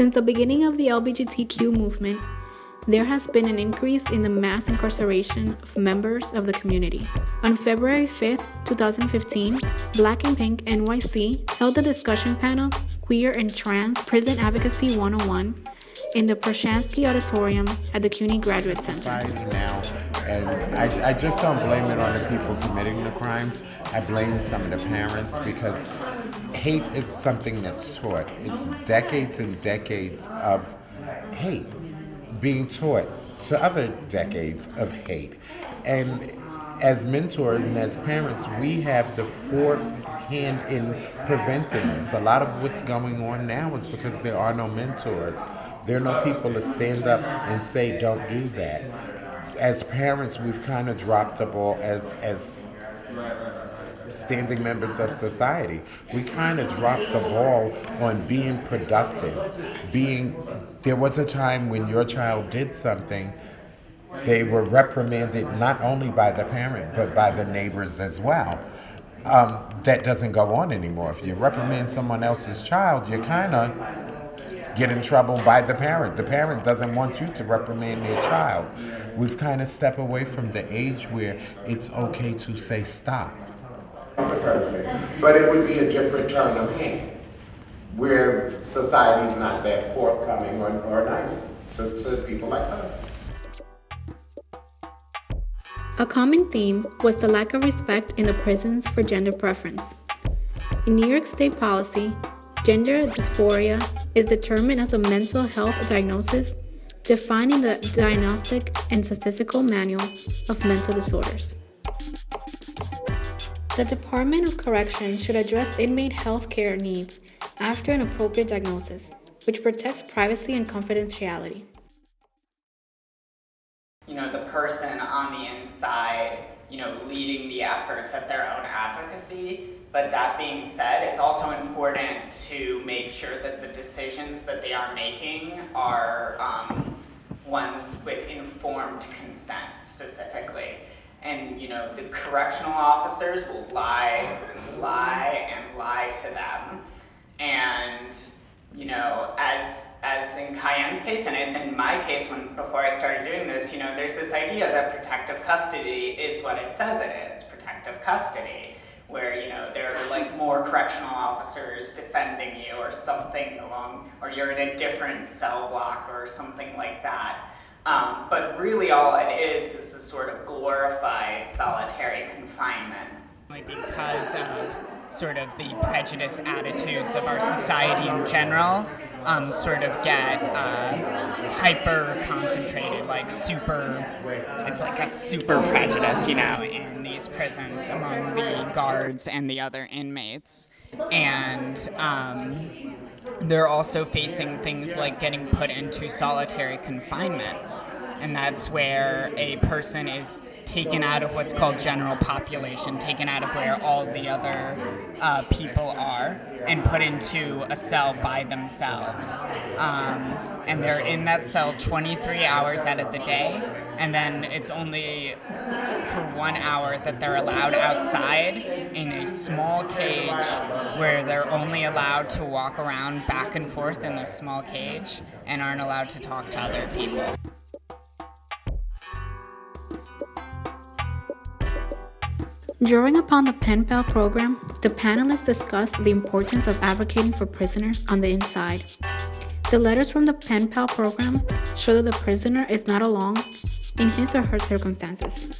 Since the beginning of the LGBTQ movement, there has been an increase in the mass incarceration of members of the community. On February 5, 2015, Black and Pink NYC held a discussion panel, Queer and Trans Prison Advocacy 101, in the Proshansky Auditorium at the CUNY Graduate Center. And I, I just don't blame it on the people committing the crimes. I blame some of the parents because hate is something that's taught. It's decades and decades of hate being taught to other decades of hate. And as mentors and as parents, we have the fourth hand in preventing this. A lot of what's going on now is because there are no mentors. There are no people to stand up and say, don't do that. As parents, we've kind of dropped the ball as, as standing members of society. We kind of dropped the ball on being productive. Being, there was a time when your child did something, they were reprimanded not only by the parent, but by the neighbors as well. Um, that doesn't go on anymore. If you reprimand someone else's child, you're kind of get in trouble by the parent. The parent doesn't want you to reprimand their child. We've kind of stepped away from the age where it's okay to say stop but it would be a different turn of hand, where society's not that forthcoming or, or nice to, to people like us. A common theme was the lack of respect in the prisons for gender preference. In New York State policy, gender dysphoria is determined as a mental health diagnosis defining the Diagnostic and Statistical Manual of Mental Disorders. The Department of Corrections should address inmate health care needs after an appropriate diagnosis, which protects privacy and confidentiality. You know, the person on the inside, you know, leading the efforts at their own advocacy. But that being said, it's also important to make sure that the decisions that they are making are um, ones with informed consent specifically. And you know the correctional officers will lie and lie and lie to them. And you know as as in Cayenne's case and as in my case when before I started doing this you know there's this idea that protective custody is what it says it is protective custody where you know there are like more correctional officers defending you or something along or you're in a different cell block or something like that um, but really all it is is a sort of glorified solitary confinement. Because of sort of the prejudice attitudes of our society in general, um, sort of get uh, hyper concentrated, like super, it's like a super prejudice, you know, in these prisons among the guards and the other inmates. And um, they're also facing things like getting put into solitary confinement and that's where a person is taken out of what's called general population, taken out of where all the other uh, people are, and put into a cell by themselves. Um, and they're in that cell 23 hours out of the day, and then it's only for one hour that they're allowed outside in a small cage where they're only allowed to walk around back and forth in this small cage and aren't allowed to talk to other people. Drawing upon the Pen Pal program, the panelists discussed the importance of advocating for prisoners on the inside. The letters from the Pen Pal program show that the prisoner is not alone in his or her circumstances.